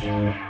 Podcast.